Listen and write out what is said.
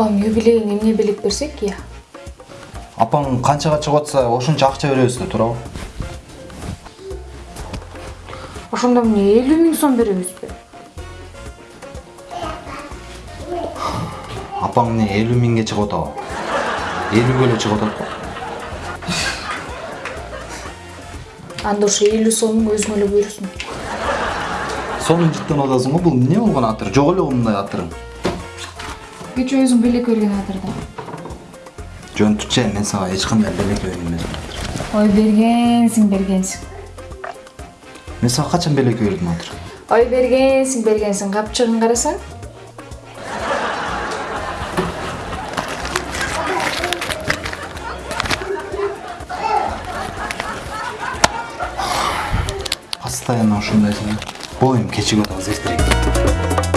апам юбилейине эмне белек берсек я апаң канчага чыгып атса ошончо акча беребиз да туурабы? Ошондо эмне элүү миң сом беребизби? Апаң эмне элүү миңге чыгып атабы элүүгө эле чыгып атат го. Анда ошо элүү сомуң өзүңө эле буйрусун сонун жыттанып атасың го бул эмне болгон атыр? Жок эле го мындай атырың кечээ өзүң белек берген атыр да жөн түчү мен сага эч кандай белек берген эмесмин ой бергенсиң бергенсиң. Мен сага качан белек бердим атыр? Ой бергенсиң бергенсиң. Капчыгын карасаң. Постоянно ушундайсың боюм кечигип атабыз эртерээк